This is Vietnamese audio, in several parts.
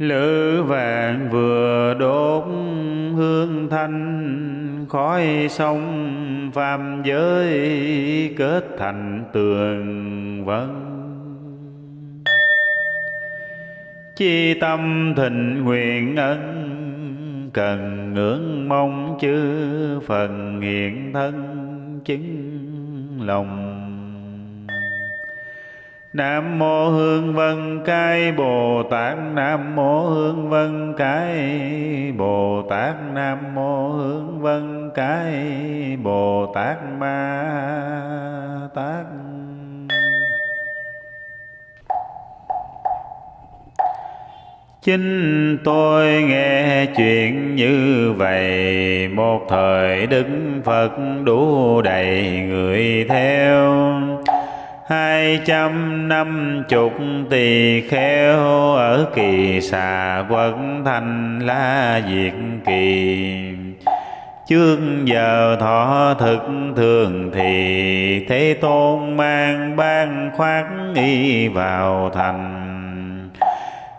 lữ vạn vừa đốt hương thanh, khói sông phàm giới kết thành tường vân. Chi tâm thịnh nguyện ân, cần ngưỡng mong chư phần hiện thân, chứng lòng Nam mô Hương Vân Cái Bồ Tát. Nam mô Hương Vân Cái Bồ Tát. Nam mô Hương Vân Cái Bồ Tát Ma Tát. Chính tôi nghe chuyện như vậy, Một thời Đức Phật đủ đầy người theo hai trăm năm chục tỳ kheo ở kỳ xà quận thành la diệt kỳ. Chương giờ thọ thực thường thì thế tôn mang ban khoát y vào thành.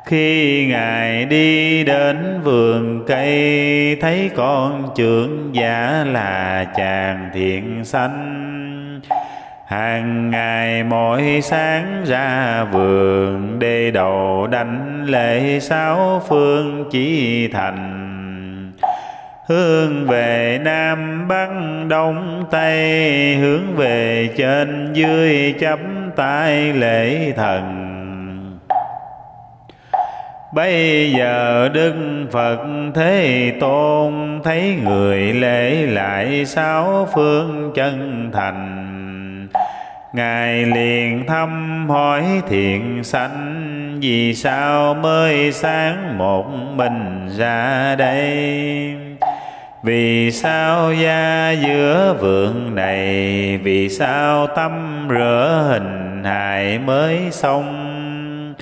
Khi ngài đi đến vườn cây, thấy con trưởng giả là chàng thiện sanh hàng ngày mỗi sáng ra vườn đê đầu đánh lễ sáu phương chỉ thành. Hướng về nam bắc, đông tây, hướng về trên dưới chắp tay lễ thần. Bây giờ Đức Phật Thế Tôn thấy người lễ lại sáu phương chân thành. Ngài liền thăm hỏi thiện sanh, Vì sao mới sáng một mình ra đây? Vì sao gia giữa vườn này, Vì sao tâm rửa hình hài mới xong?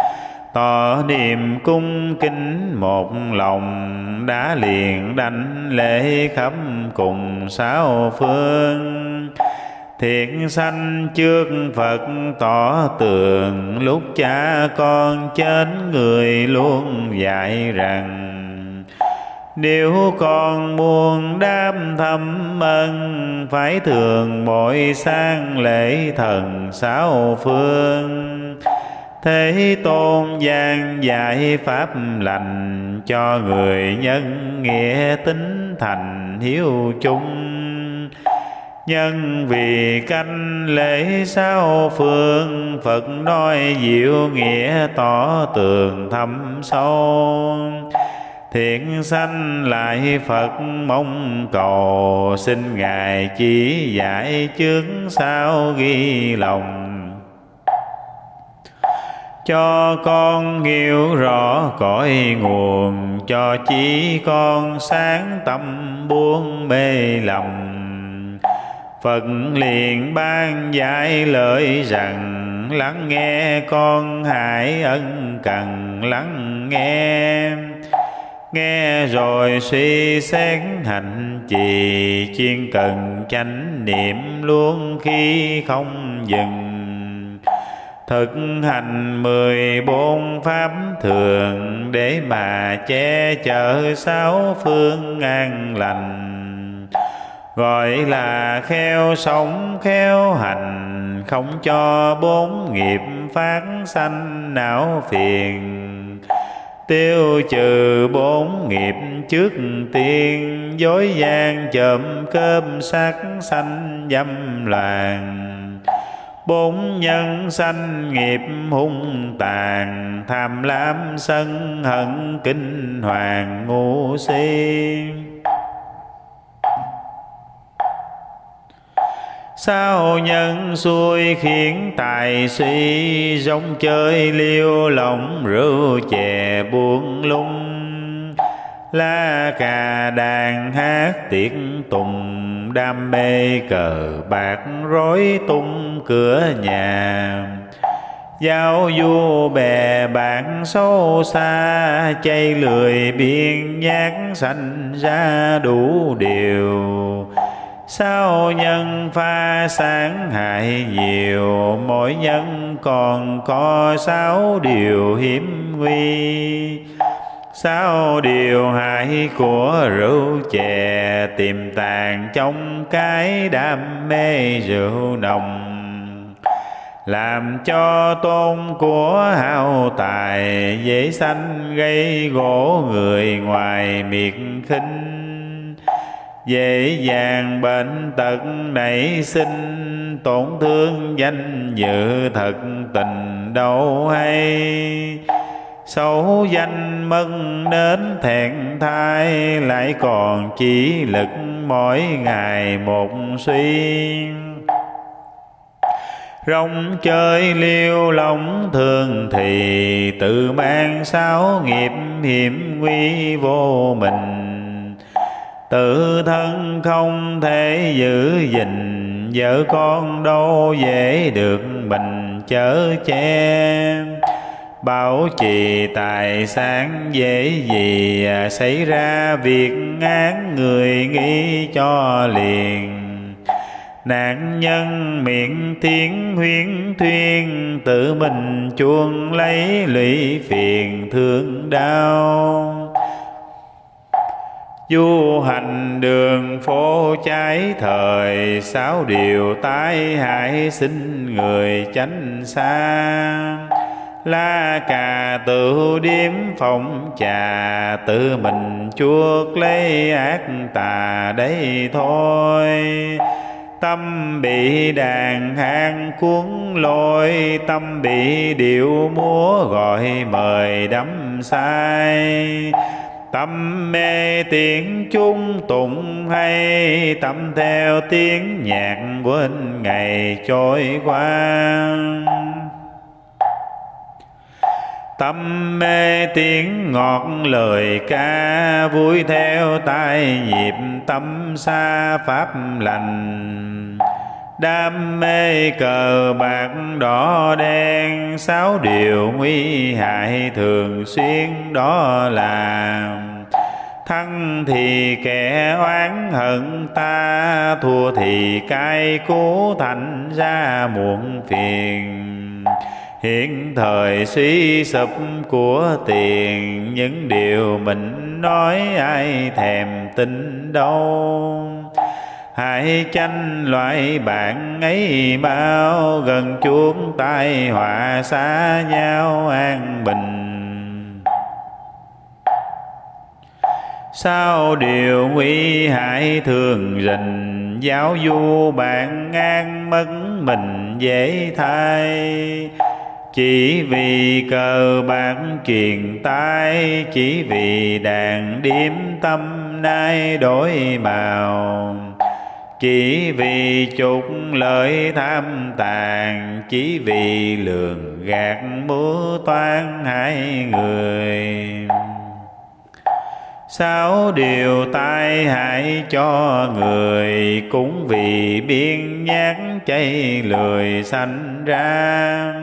Tỏ niềm cung kính một lòng Đã liền đánh lễ khắp cùng sáu phương. Thiện sanh trước Phật tỏ tường, Lúc cha con chết người luôn dạy rằng, Nếu con muốn đam thâm ân, Phải thường mỗi sang lễ thần sáu phương. Thế tôn gian dạy pháp lành Cho người nhân nghĩa tính thành hiếu chung. Nhân vì canh lễ sao phương, Phật nói diệu nghĩa tỏ tường thâm sâu. Thiện sanh lại Phật mong cầu, Xin Ngài chỉ dạy trước sao ghi lòng. Cho con hiểu rõ cõi nguồn, cho chỉ con sáng tâm buông mê lòng. Phật liền ban giải lời rằng, Lắng nghe con hãy ân cần, lắng nghe. Nghe rồi suy xét hành trì, Chuyên cần chánh niệm luôn khi không dừng. Thực hành mười bốn pháp thường Để mà che chở sáu phương an lành. Gọi là khéo sống khéo hành, Không cho bốn nghiệp phát sanh não phiền. Tiêu trừ bốn nghiệp trước tiên, Dối gian chậm cơm sắc sanh dâm loạn bốn nhân sanh nghiệp hung tàn, tham lam sân hận kinh hoàng ngu si. Sao nhân xuôi khiến tài suy rong chơi liêu lòng rượu chè buông lung? La cà đàn hát tiệc tùng, đam mê cờ bạc rối tung cửa nhà. Giao du bè bạn sâu xa, Chay lười biên nhát sanh ra đủ điều. Sao nhân pha sáng hại nhiều, Mỗi nhân còn có sáu điều hiểm nguy. Sáu điều hại của rượu chè, Tiềm tàng trong cái đam mê rượu nồng. Làm cho tôn của hao tài, dễ sanh gây gỗ người ngoài miệt khinh dễ dàng bệnh tật nảy sinh, tổn thương danh dự thật tình đâu hay. Xấu danh mất đến thẹn thai, lại còn chỉ lực mỗi ngày một suy rong chơi liêu lòng thường thì tự mang sáu nghiệp hiểm nguy vô mình tự thân không thể giữ gìn, vợ con đâu dễ được mình chở che. Bảo trì tài sản dễ gì à, xảy ra việc án người nghĩ cho liền. Nạn nhân miệng tiếng huyến thuyên, tự mình chuông lấy lụy phiền thương đau du hành đường phố trái thời, sáu điều tai hại xin người tránh xa la cà tự điếm phòng trà, tự mình chuốc lấy ác tà đấy thôi. Tâm bị đàn hang cuốn lôi, Tâm bị điệu múa gọi mời đắm say. Tâm mê tiếng chung tụng hay, Tâm theo tiếng nhạc quên ngày trôi qua. Tâm mê tiếng ngọt lời ca, Vui theo tai nhịp tâm xa pháp lành. Đam mê cờ bạc đỏ đen, Sáu điều nguy hại thường xuyên đó là Thăng thì kẻ oán hận ta, Thua thì cai cú thành ra muộn phiền. Hiện thời suy sụp của tiền, Những điều mình nói ai thèm tin đâu. Hãy tranh loại bạn ấy bao Gần chuông tai họa xa nhau an bình. Sao điều nguy hại thường rình, Giáo du bạn ngang mất mình dễ thay. Chỉ vì cờ bạc truyền tai, chỉ vì đàn điếm tâm nay đổi màu chỉ vì chục lợi tham tàn, chỉ vì lường gạt múa toan hai người. Sáu điều tai hại cho người Cũng vì biên nhát chay lười sanh ra.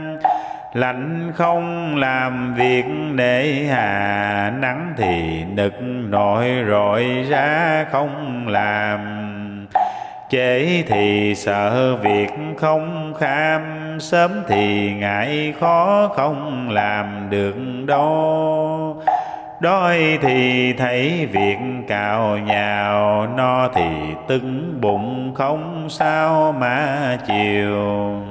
Lạnh không làm việc để hà, nắng thì nực nổi rọi ra không làm chế thì sợ việc không kham, sớm thì ngại khó không làm được đâu. Đói thì thấy việc cào nhào, no thì tưng bụng không sao mà chiều.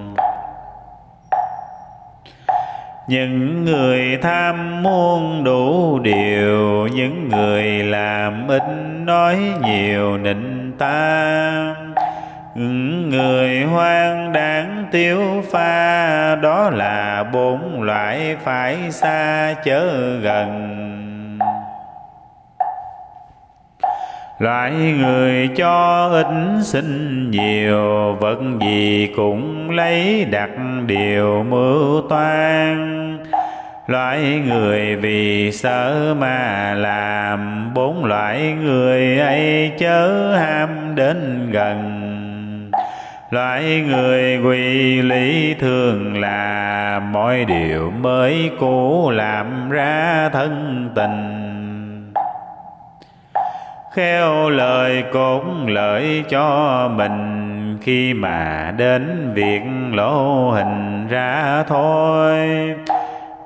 Những người tham muôn đủ điều, những người làm ít nói nhiều nịnh ta người hoang đáng tiêu pha, đó là bốn loại phải xa chớ gần. Loại người cho ít sinh nhiều, Vật gì cũng lấy đặt điều mưu toan. Loại người vì sợ mà làm, Bốn loại người ấy chớ ham đến gần. Loại người quỳ lý thường là Mọi điều mới cũ làm ra thân tình. Khéo lời cũng lợi cho mình, khi mà đến việc lỗ hình ra thôi.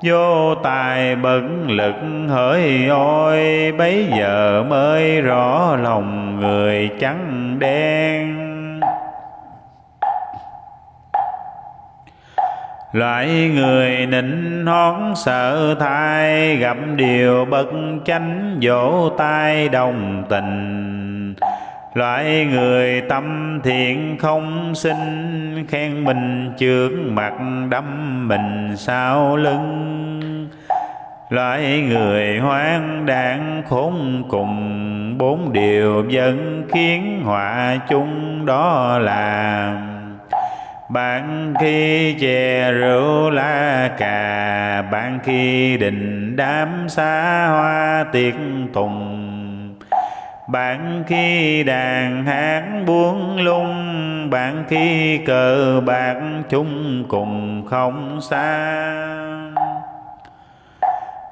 Vô tài bận lực hỡi ôi, bấy giờ mới rõ lòng người trắng đen. Loại người nịnh hón sợ thai, Gặp điều bất chánh vỗ tay đồng tình. Loại người tâm thiện không sinh, Khen mình trước mặt đâm mình sau lưng. Loại người hoang đảng khốn cùng, Bốn điều vẫn khiến họa chung đó là bạn khi chè rượu lá cà bạn khi đình đám xa hoa tiệc tùng. Bạn khi đàn hát buông lung bạn khi cờ bạc chung cùng không xa.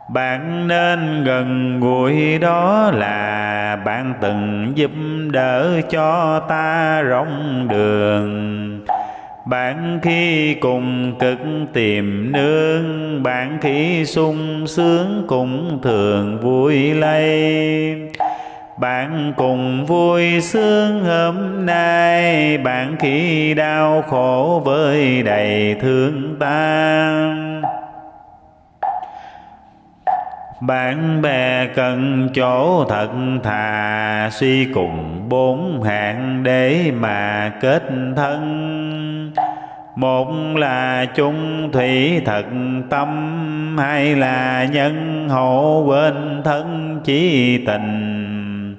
Bạn nên gần gũi đó là bạn từng giúp đỡ cho ta rong đường bạn khi cùng cực tìm nương, bạn khi sung sướng cũng thường vui lây bạn cùng vui sướng hôm nay, bạn khi đau khổ với đầy thương tan. Bạn bè cần chỗ thật thà, suy cùng bốn hạng để mà kết thân. Một là chung thủy thật tâm, hai là nhân hộ quên thân chí tình.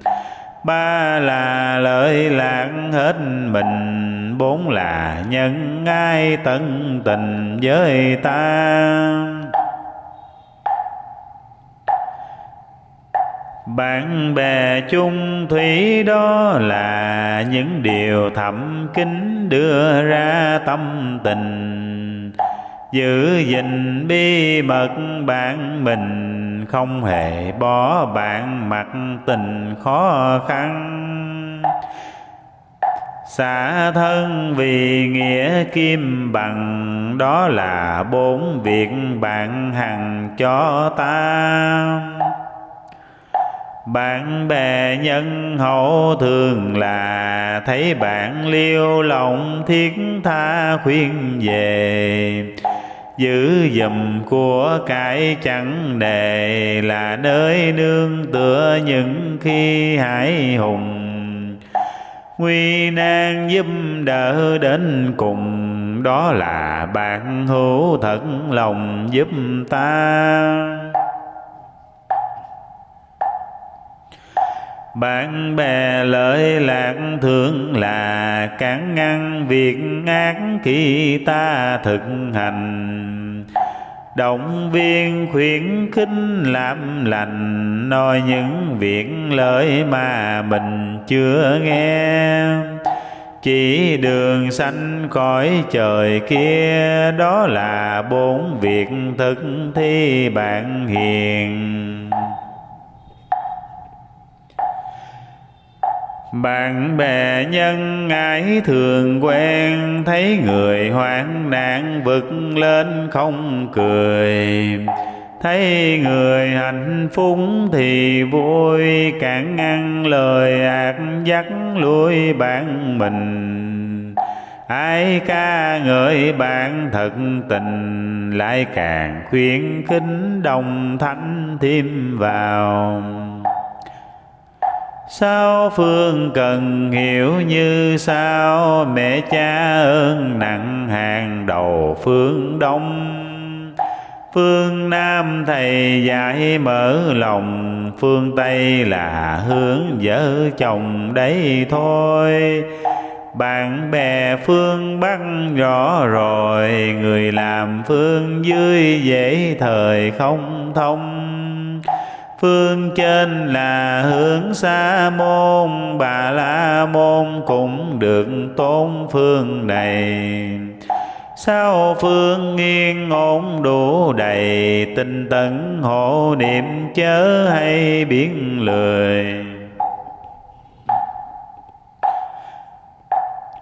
Ba là lợi lạc hết mình, bốn là nhân ai tận tình với ta. Bạn bè chung thủy đó là những điều thầm kín đưa ra tâm tình. Giữ gìn bí mật bạn mình, không hề bỏ bạn mặc tình khó khăn. Xả thân vì nghĩa kim bằng, đó là bốn việc bạn hằng cho ta bạn bè nhân hậu thường là thấy bạn liêu lòng thiết tha khuyên về. Giữ dùm của cải chẳng đề là nơi nương tựa những khi hải hùng. Nguy nan giúp đỡ đến cùng, đó là bạn hữu thật lòng giúp ta. Bạn bè lợi lạc thường là cản ngăn việc ác khi ta thực hành. Động viên khuyến khích làm lành, nói những việc lợi mà mình chưa nghe. Chỉ đường xanh cõi trời kia, đó là bốn việc thực thi bạn hiền. Bạn bè nhân ái thường quen, thấy người hoạn nạn vực lên không cười. Thấy người hạnh phúc thì vui cản ngăn lời ác dắt lui bạn mình. Ai ca ngợi bạn thật tình, lại càng khuyến khích đồng thanh thêm vào. Sao phương cần hiểu như sao? Mẹ cha ơn nặng hàng đầu phương đông. Phương Nam thầy dạy mở lòng, Phương Tây là hướng vợ chồng đấy thôi. Bạn bè phương Bắc rõ rồi, Người làm phương dưới dễ thời không thông. Phương trên là hướng xa môn, Bà la môn cũng được tôn phương này. Sao phương nghiêng ổn đủ đầy Tinh tấn, hộ niệm chớ hay biến lười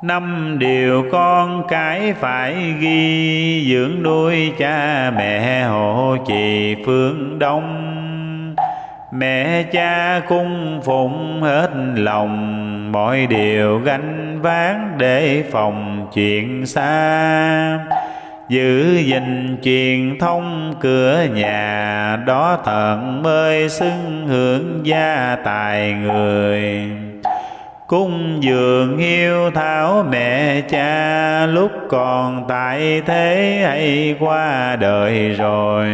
Năm điều con cái phải ghi, Dưỡng nuôi cha mẹ hộ trì phương đông. Mẹ cha cung phụng hết lòng, Mọi điều gánh vác để phòng chuyện xa. Giữ gìn truyền thông cửa nhà, Đó thần mới xưng hưởng gia tài người. Cung dường hiếu thảo mẹ cha, Lúc còn tại thế hay qua đời rồi.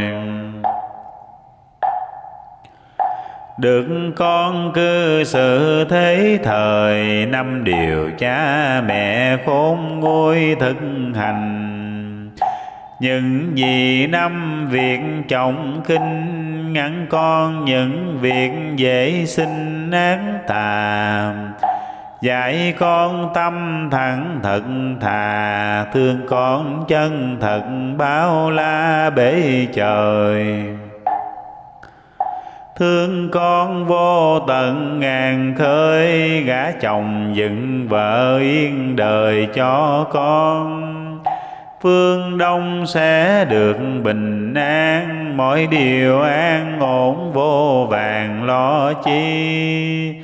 Được con cư xử thế thời, năm điều cha mẹ khôn nguôi thực hành. Những gì năm việc trọng kinh ngắn con những việc dễ sinh án tà. Dạy con tâm thẳng thật thà, thương con chân thật bao la bể trời. Thương con vô tận ngàn khơi, Gả chồng dựng vợ yên đời cho con. Phương Đông sẽ được bình an, Mọi điều an ổn vô vàng lo chi.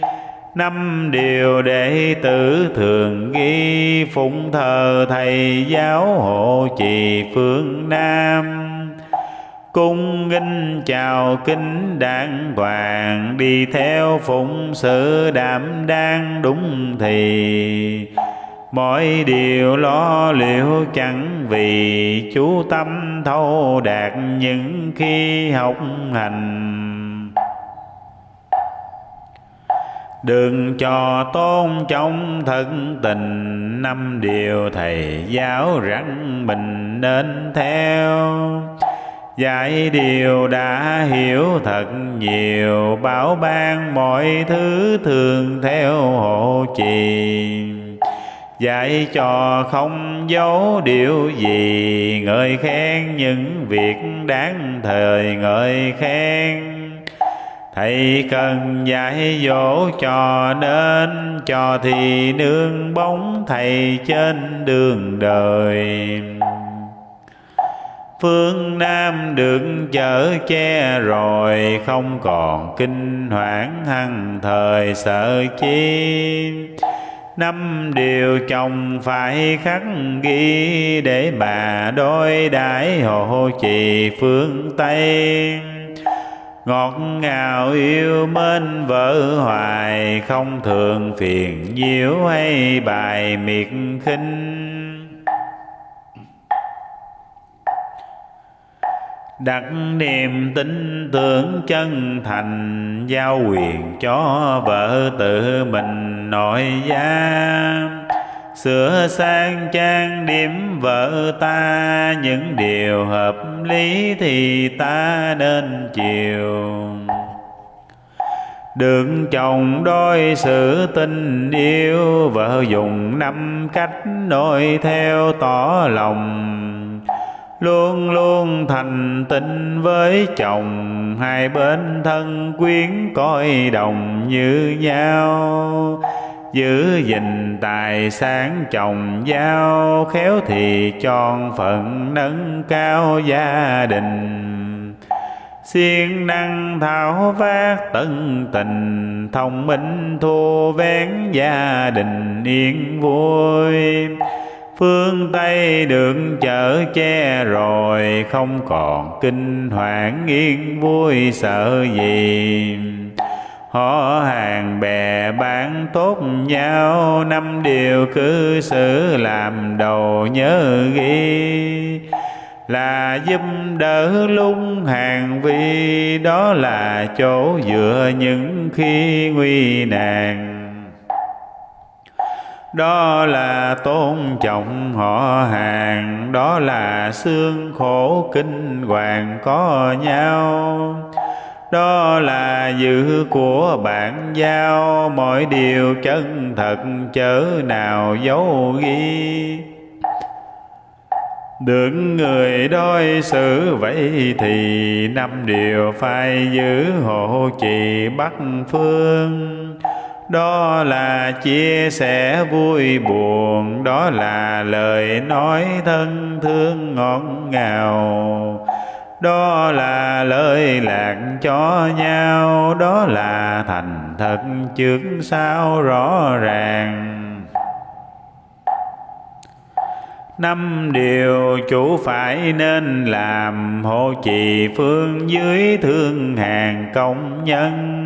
Năm điều đệ tử thường ghi Phụng thờ thầy giáo hộ trì phương Nam cung nghinh chào kính đàng hoàng, đi theo phụng sự đảm đang đúng thì. Mọi điều lo liệu chẳng vì chú tâm thâu đạt những khi học hành. Đừng cho tôn trọng thân tình, Năm điều thầy giáo rằng mình nên theo. Dạy điều đã hiểu thật nhiều, Bảo ban mọi thứ thường theo hộ trì. Dạy cho không giấu điều gì, Ngợi khen những việc đáng thời ngợi khen. Thầy cần dạy dỗ cho nên, Cho thì nương bóng thầy trên đường đời. Phương Nam được chở che rồi, Không còn kinh hoảng hăng thời sợ chi. Năm điều chồng phải khắc ghi Để bà đôi đãi hộ trì phương Tây. Ngọt ngào yêu mến vợ hoài, Không thường phiền nhiễu hay bài miệt khinh. Đặt niềm tin tưởng chân thành, giao quyền cho vợ tự mình nội gia sửa sang trang điểm vợ ta, những điều hợp lý thì ta nên chiều. Đừng chồng đôi sự tình yêu, vợ dùng năm cách nội theo tỏ lòng luôn luôn thành tình với chồng, hai bên thân quyến coi đồng như nhau. Giữ gìn tài sản chồng giao, khéo thì tròn phận nâng cao gia đình. Siêng năng thảo vác tận tình, thông minh thu vén gia đình yên vui phương tây được chở che rồi, không còn kinh hoảng yên vui sợ gì. Họ hàng bè bán tốt nhau, năm điều cư xử làm đầu nhớ ghi. Là giúp đỡ lung hàng vi, đó là chỗ dựa những khi nguy nạn đó là tôn trọng họ hàng, đó là xương khổ kinh hoàng có nhau. Đó là giữ của bạn giao, mọi điều chân thật chớ nào giấu ghi. Được người đối xử vậy thì năm điều phải giữ hộ trì bắc phương đó là chia sẻ vui buồn, đó là lời nói thân thương ngọt ngào. Đó là lời lạc cho nhau, đó là thành thật trước sau rõ ràng. Năm điều chủ phải nên làm, hộ trì phương dưới thương hàng công nhân.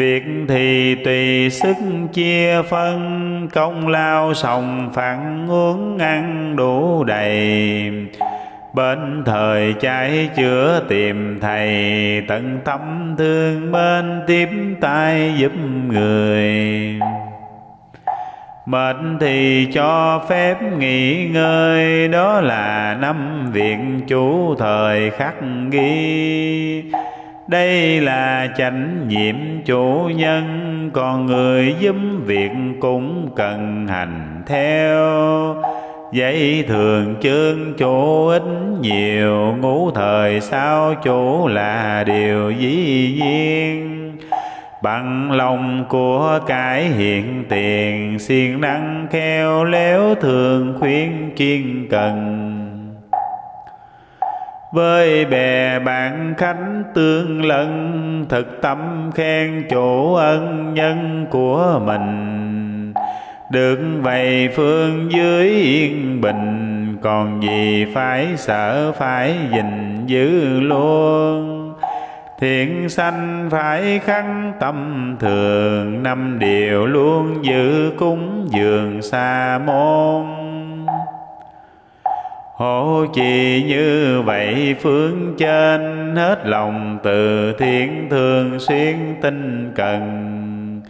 Việc thì tùy sức chia phân, Công lao sòng phẳng uống ăn đủ đầy. Bên thời trái chữa tìm thầy, Tận tâm thương bên tiếp tay giúp người. Mệt thì cho phép nghỉ ngơi, Đó là năm việc chủ thời khắc ghi đây là chánh nhiệm chủ nhân, còn người giúp việc cũng cần hành theo. Vậy thường chương chủ ít nhiều, Ngũ thời sao chủ là điều dĩ nhiên. Bằng lòng của cái hiện tiền, siêng năng khéo léo thường khuyên chuyên cần với bè bạn khánh tương lân, thực tâm khen chủ ân nhân của mình. Được vậy phương dưới yên bình, còn gì phải sợ phải gìn giữ luôn. Thiện sanh phải khăn tâm thường, năm điều luôn giữ cúng dường xa môn. Hổ trì như vậy, phương trên Hết lòng từ thiện thường xuyên tinh cần.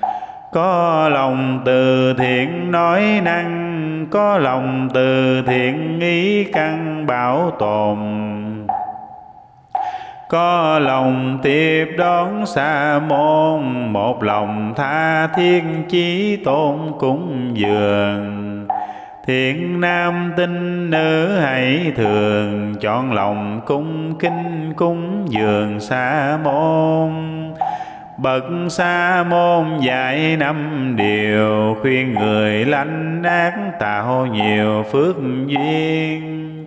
Có lòng từ thiện nói năng, Có lòng từ thiện ý căn bảo tồn. Có lòng tiếp đón xa môn, một lòng tha thiên chí tôn cúng dường. Thiện nam tinh nữ hãy thường chọn lòng cung kinh cúng dường xa môn. Bậc sa môn dạy năm điều Khuyên người lanh ác tạo nhiều phước duyên.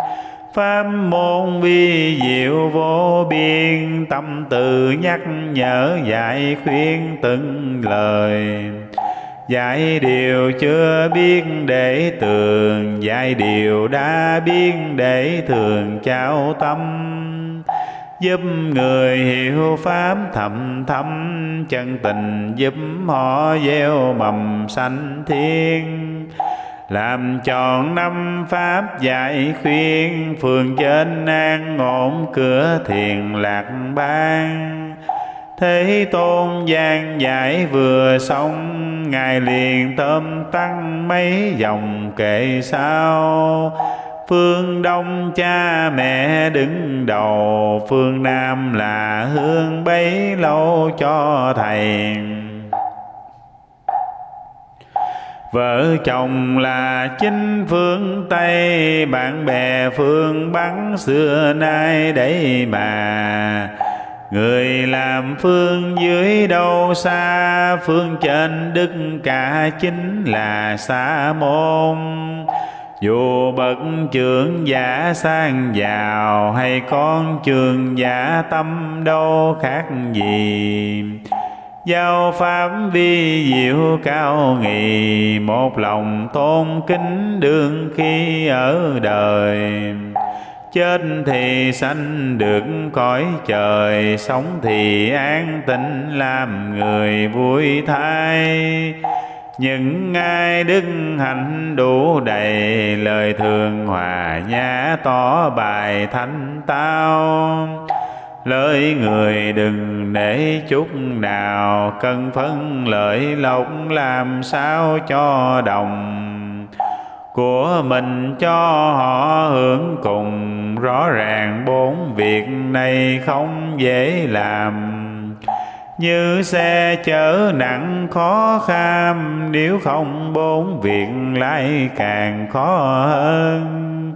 Pháp môn vi diệu vô biên, Tâm từ nhắc nhở dạy khuyên từng lời. Dạy điều chưa biết để tường Dạy điều đã biết để thường trao tâm. Giúp người hiểu Pháp thầm thâm Chân tình giúp họ gieo mầm sanh thiên. Làm tròn năm pháp dạy khuyên, phường trên an ổn cửa thiền lạc ban thế tôn gian dạy vừa xong ngài liền tôm tăng mấy dòng kệ sao phương đông cha mẹ đứng đầu phương nam là hương bấy lâu cho thầy Vợ chồng là chính phương Tây, Bạn bè phương Bắc xưa nay đấy mà. Người làm phương dưới đâu xa, Phương trên đức cả chính là xa môn. Dù bậc trưởng giả sang giàu, Hay con trường giả tâm đâu khác gì. Giao pháp vi diệu cao nghị, Một lòng tôn kính đương khi ở đời chết thì sanh được cõi trời, sống thì an tịnh, làm người vui thay. Những ai đức hạnh đủ đầy, lời thường hòa nhã tỏ bài thanh tao. Lời người đừng để chút nào cần phân, lợi lộc, làm sao cho đồng của mình cho họ hưởng cùng. Rõ ràng bốn việc này không dễ làm. Như xe chở nặng khó kham, nếu không bốn việc lại càng khó hơn.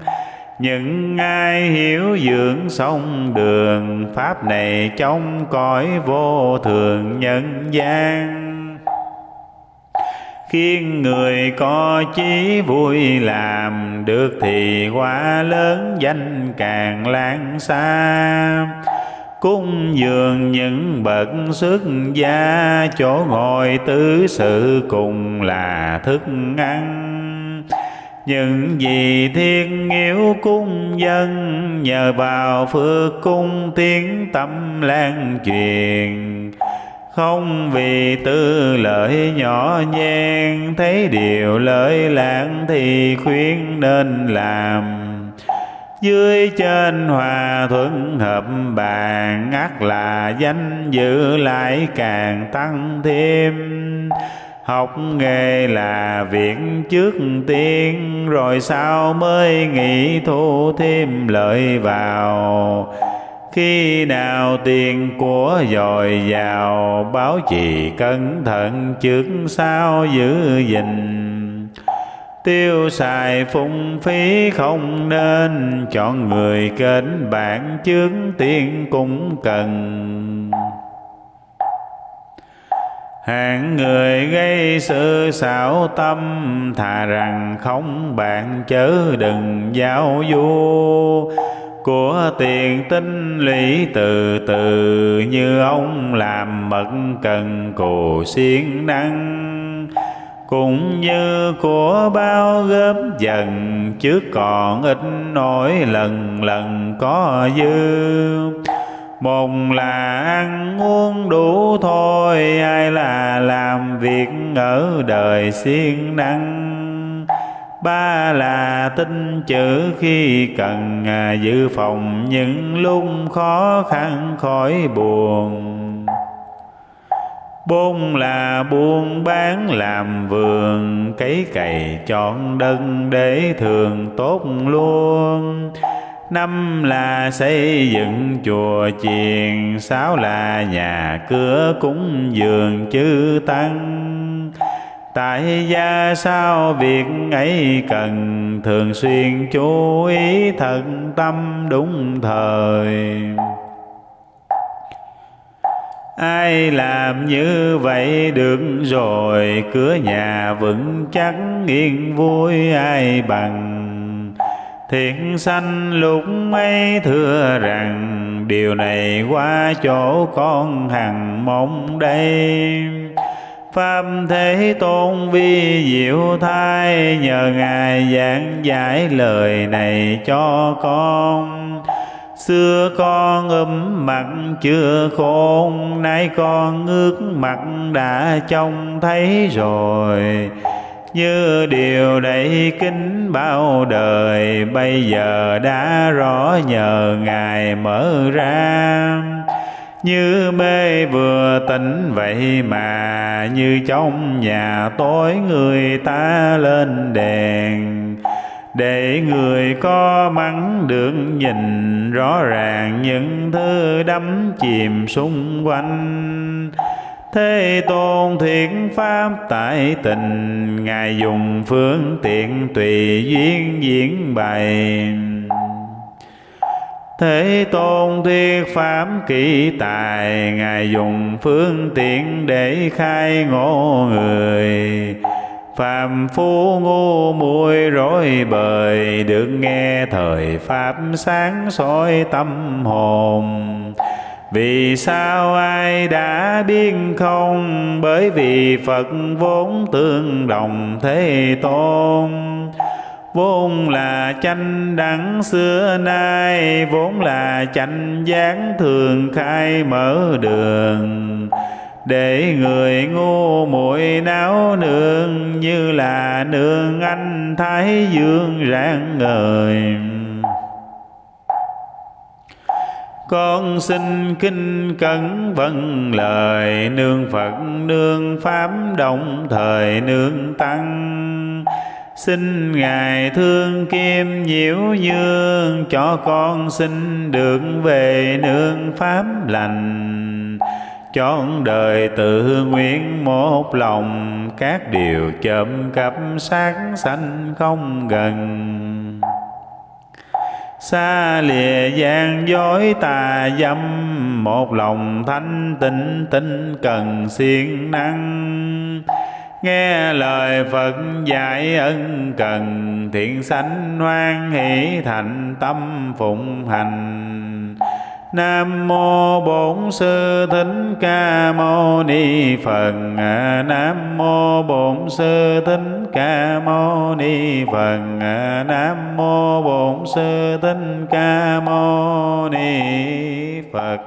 Những ai hiểu dưỡng sông đường, pháp này trong cõi vô thường nhân gian khiến người có chí vui làm được thì quá lớn danh càng lan xa. Cung dường những bậc xuất gia, chỗ ngồi tứ sự cùng là thức ăn. Những gì thiên yếu cung dân, nhờ vào phước cung tiếng tâm lan truyền không vì tư lợi nhỏ nhen, thấy điều lợi lãng thì khuyên nên làm. Dưới trên hòa thuận hợp bàn ắt là danh dự lại càng tăng thêm. Học nghề là việc trước tiên, rồi sau mới nghĩ thu thêm lợi vào khi nào tiền của dồi dào, báo trì cẩn thận trước sau giữ gìn. Tiêu xài phung phí không nên, chọn người kết bạn trước tiền cũng cần. Hạng người gây sự xảo tâm, thà rằng không bạn chớ đừng giao du của tiền tinh lý từ từ, như ông làm mật cần cù siêng năng cũng như của bao góp dần, chứ còn ít nổi lần lần có dư. Một là ăn uống đủ thôi ai là làm việc ở đời siêng năng ba là tin chữ khi cần à, dự phòng những lúc khó khăn, khỏi buồn. Bốn là buôn bán làm vườn, cấy cày chọn đất để thường tốt luôn. Năm là xây dựng chùa chiền, sáu là nhà cửa cúng dường chư tăng tại gia sao việc ấy cần? Thường xuyên chú ý thận tâm đúng thời. Ai làm như vậy được rồi? Cửa nhà vững chắc yên vui ai bằng? Thiện sanh lúc ấy thưa rằng, điều này qua chỗ con hằng mong đây. Pháp Thế Tôn vi diệu thai Nhờ Ngài giảng giải lời này cho con. Xưa con ấm mặt, chưa khôn, Nay con ngước mặt đã trông thấy rồi. Như điều đầy kính bao đời, Bây giờ đã rõ nhờ Ngài mở ra như mê vừa tỉnh vậy mà Như trong nhà tối người ta lên đèn. Để người có mắng được nhìn rõ ràng những thứ đắm chìm xung quanh. Thế tôn thiện pháp tại tình, Ngài dùng phương tiện tùy duyên diễn bày. Thế tôn thuyết pháp kỳ tài, Ngài dùng phương tiện để khai ngộ người. Phạm phu ngu muội rối bời, Được nghe thời Pháp sáng soi tâm hồn. Vì sao ai đã biết không? Bởi vì Phật vốn tương đồng thế tôn. Vốn là chánh đẳng xưa nay, Vốn là chánh giác thường khai mở đường. Để người ngu muội náo nương, như là nương anh thái dương rạng ngời. Con xin kinh cẩn vâng lời, nương phật, nương pháp, đồng thời nương tăng xin ngài thương kim nhiễu dương cho con xin được về nương pháp lành. Chọn đời tự nguyện một lòng, các điều chậm cấp sáng sanh không gần. Xa lìa gian dối tà dâm, một lòng thanh tịnh, tinh cần siêng năng nghe lời Phật dạy ân cần, thiện sanh hoan hỷ thành tâm phụng hành Nam mô Bổn Sư Thích Ca Mâu Ni Phật. Nam mô Bổn Sư Thích Ca Mâu Ni Phật. Nam mô Bổn Sư Thích Ca Mâu Ni Phật.